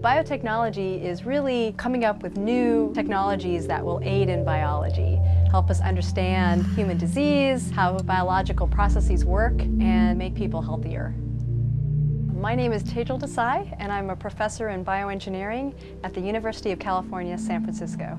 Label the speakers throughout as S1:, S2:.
S1: Biotechnology is really coming up with new technologies that will aid in biology, help us understand human disease, how biological processes work, and make people healthier. My name is Tejal Desai, and I'm a professor in bioengineering at the University of California, San Francisco.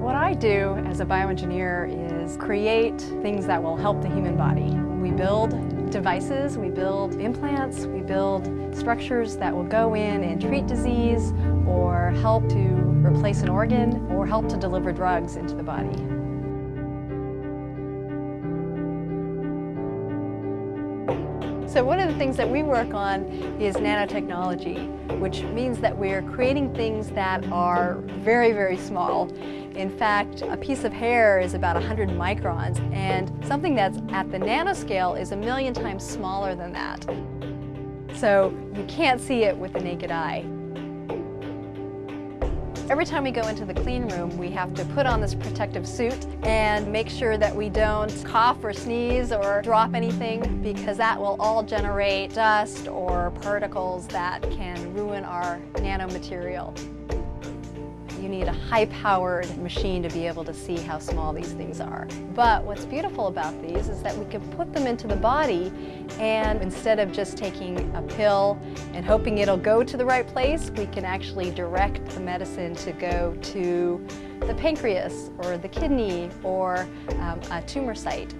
S1: What I do as a bioengineer is create things that will help the human body. We build devices, we build implants, we build structures that will go in and treat disease or help to replace an organ or help to deliver drugs into the body. So one of the things that we work on is nanotechnology, which means that we're creating things that are very, very small. In fact, a piece of hair is about 100 microns, and something that's at the nanoscale is a million times smaller than that. So you can't see it with the naked eye. Every time we go into the clean room, we have to put on this protective suit and make sure that we don't cough or sneeze or drop anything because that will all generate dust or particles that can ruin our nanomaterial. You need a high-powered machine to be able to see how small these things are. But what's beautiful about these is that we can put them into the body and instead of just taking a pill and hoping it'll go to the right place, we can actually direct the medicine to go to the pancreas or the kidney or um, a tumor site.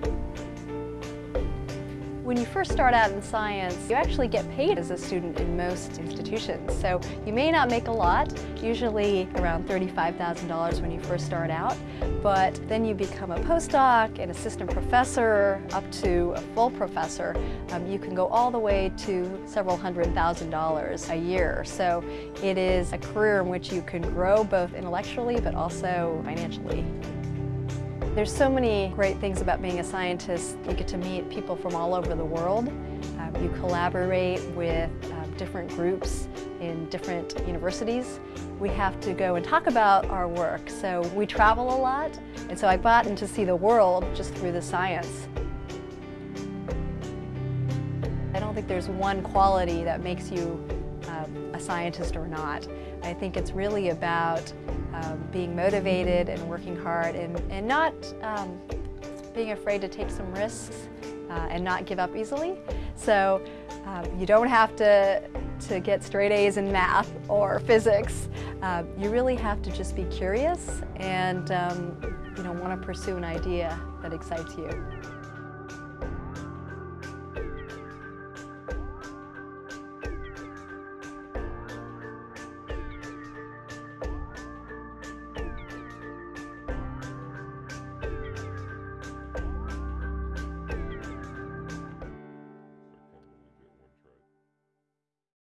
S1: When you first start out in science, you actually get paid as a student in most institutions. So you may not make a lot, usually around $35,000 when you first start out, but then you become a postdoc, an assistant professor, up to a full professor. Um, you can go all the way to several hundred thousand dollars a year. So it is a career in which you can grow both intellectually but also financially. There's so many great things about being a scientist. You get to meet people from all over the world. Um, you collaborate with um, different groups in different universities. We have to go and talk about our work. So we travel a lot, and so I've gotten to see the world just through the science. I don't think there's one quality that makes you um, a scientist or not. I think it's really about um, being motivated and working hard and, and not um, being afraid to take some risks uh, and not give up easily. So um, you don't have to, to get straight A's in math or physics. Uh, you really have to just be curious and um, you know, want to pursue an idea that excites you.